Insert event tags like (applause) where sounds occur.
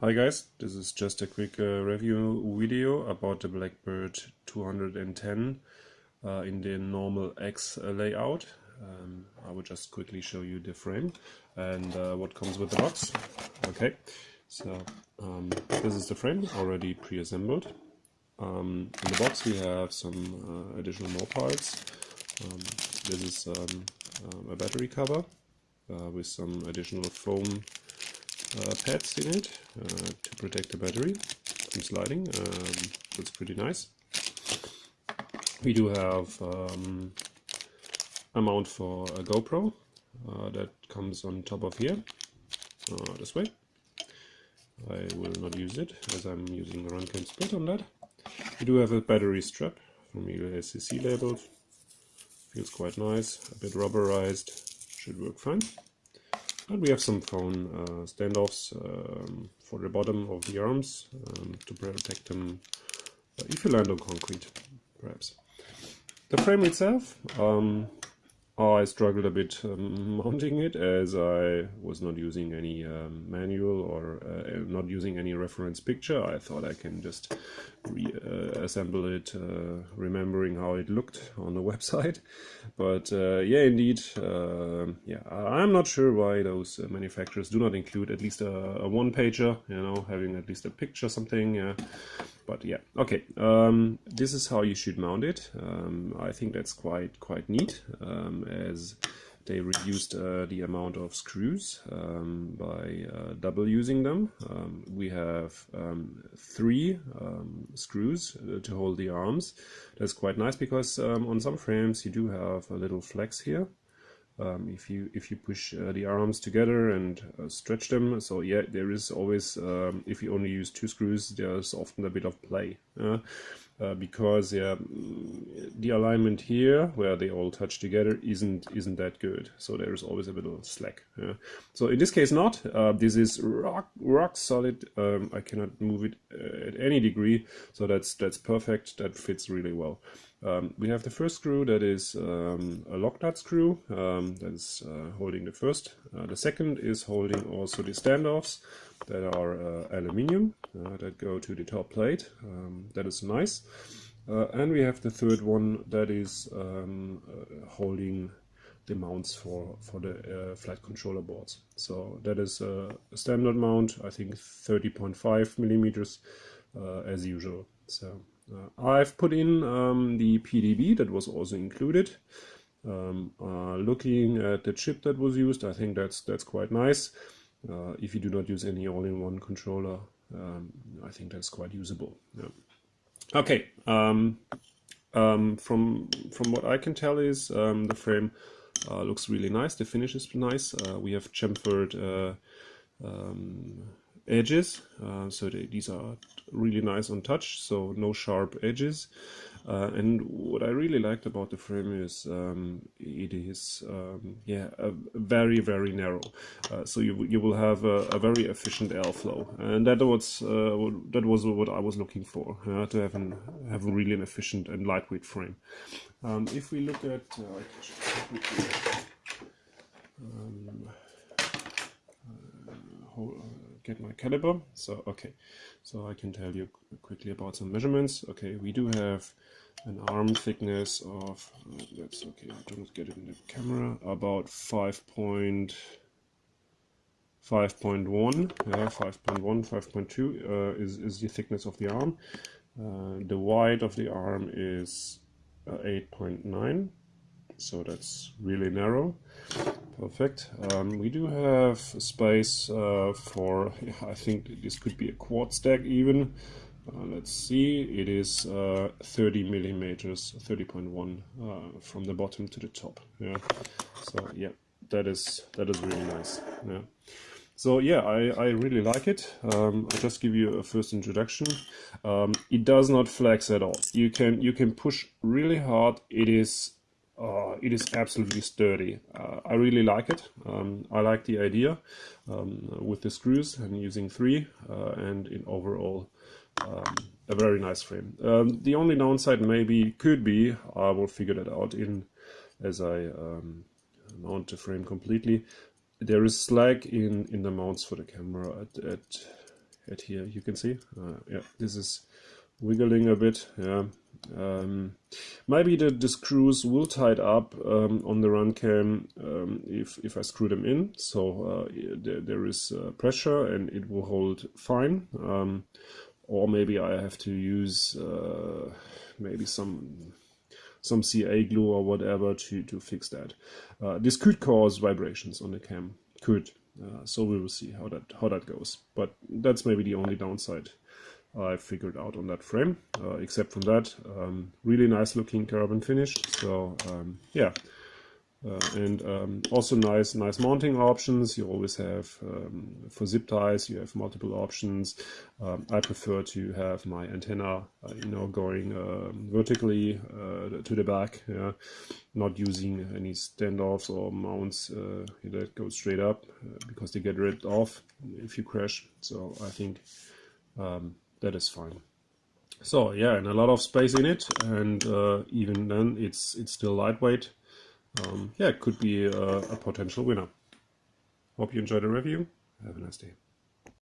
Hi guys, this is just a quick uh, review video about the Blackbird 210 uh, in the normal X layout. Um, I will just quickly show you the frame and uh, what comes with the box. Okay, so um, this is the frame already pre-assembled. Um, in the box we have some uh, additional more parts. Um, this is um, um, a battery cover uh, with some additional foam pads in it uh, to protect the battery from sliding. Um, that's pretty nice. We do have um, a mount for a GoPro uh, that comes on top of here, uh, this way. I will not use it as I'm using the Runcam Split on that. We do have a battery strap from ULCC labeled. Feels quite nice, a bit rubberized, should work fine. And we have some phone uh, standoffs um, for the bottom of the arms um, to protect them uh, if you land on concrete, perhaps. The frame itself, um, I struggled a bit um, (laughs) mounting it as I was not using any um, manual or uh, not using any reference picture. I thought I can just reassemble uh, it, uh, remembering how it looked on the (laughs) website. But uh, yeah, indeed, um, yeah, I'm not sure why those uh, manufacturers do not include at least a, a one pager, you know, having at least a picture, something. But yeah okay um, this is how you should mount it um, I think that's quite quite neat um, as they reduced uh, the amount of screws um, by uh, double using them. Um, we have um, three screws uh, to hold the arms. That's quite nice because on some frames you do have a little flex here. Um, if you if you push uh, the arms together and uh, stretch them. So yeah there is always um, if you only use two screws there's often a bit of play uh, because yeah the alignment here where they all touch together isn't isn't that good. So there's always a of slack yeah. so in this case not. Uh, this is rock rock solid. Um, I cannot move it uh, at any degree. So that's that's perfect. That fits really well um, we have the first screw that is um, a lock nut screw um, that is uh, holding the first. Uh, the second is holding also the standoffs that are uh, aluminium uh, that go to the top plate. Um, that is nice. Uh, and we have the third one that is um, uh, holding the mounts for, for the flight controller boards. So that is a standard mount, I think 30.5 millimeters as usual. So I've put in um, the PDB that was also included. Um, uh, looking at the chip that was used, I think that's that's quite nice. Uh, if you do not use any all-in-one controller, um, I think that's quite usable. Yeah. Okay, um, um, from from what I can tell is um, the frame uh, looks really nice. The finish is nice. Uh, we have chamfered uh, um, edges. Uh, so they, these are really nice on touch so no sharp edges. Uh, and what I really liked about the frame is um, it is um, yeah very very narrow. Uh, so you, you will have a, a, very efficient airflow. And that was uh, that was what I was looking for to have an have a really an efficient and lightweight frame. Um, if we look at uh, um, get my caliber. So, okay, so I can tell you quickly about some measurements. Okay, we do have an arm thickness of, uh, that's okay, I don't get it in the camera, about 5 point, 5.1, yeah, 5.1, 5.2 uh, is, is the thickness of the arm. Uh, the wide of the arm is uh, 8.9 so that's really narrow perfect um, we do have space uh, for I think this could be a quad stack even uh, let's see it is uh, 30 millimeters 30.1 uh, from the bottom to the top yeah so yeah that is that is really nice yeah so yeah, I, I really like it. Um, I'll just give you a first introduction. Um, it does not flex at all. You can you can push really hard. It is uh, it is absolutely sturdy. Uh, I really like it. Um, I like the idea um, with the screws and using three uh, and in overall um, a very nice frame. Um, the only downside maybe could be, I will figure that out in as I um, mount the frame completely. There is slack in, in the mounts for the camera at, at at here. You can see, uh, yeah, this is wiggling a bit. Yeah, um, maybe the, the screws will tight up um, on the run cam um, if if I screw them in. So uh, there, there is uh, pressure and it will hold fine. Um, or maybe I have to use uh, maybe some some CA glue or whatever to, to fix that. Uh, this could cause vibrations on the cam, could. Uh, so we will see how that how that goes. But that's maybe the only downside I figured out on that frame. Uh, except from that, um, really nice looking carbon finish. So um, yeah, uh, and um, also nice nice mounting options you always have um, for zip ties you have multiple options um, I prefer to have my antenna uh, you know going um, vertically uh, to the back yeah? not using any standoffs or mounts uh, that go straight up uh, because they get ripped off if you crash so I think um, that is fine so yeah and a lot of space in it and uh, even then it's it's still lightweight um, yeah, it could be a, a potential winner. Hope you enjoyed the review. Have a nice day.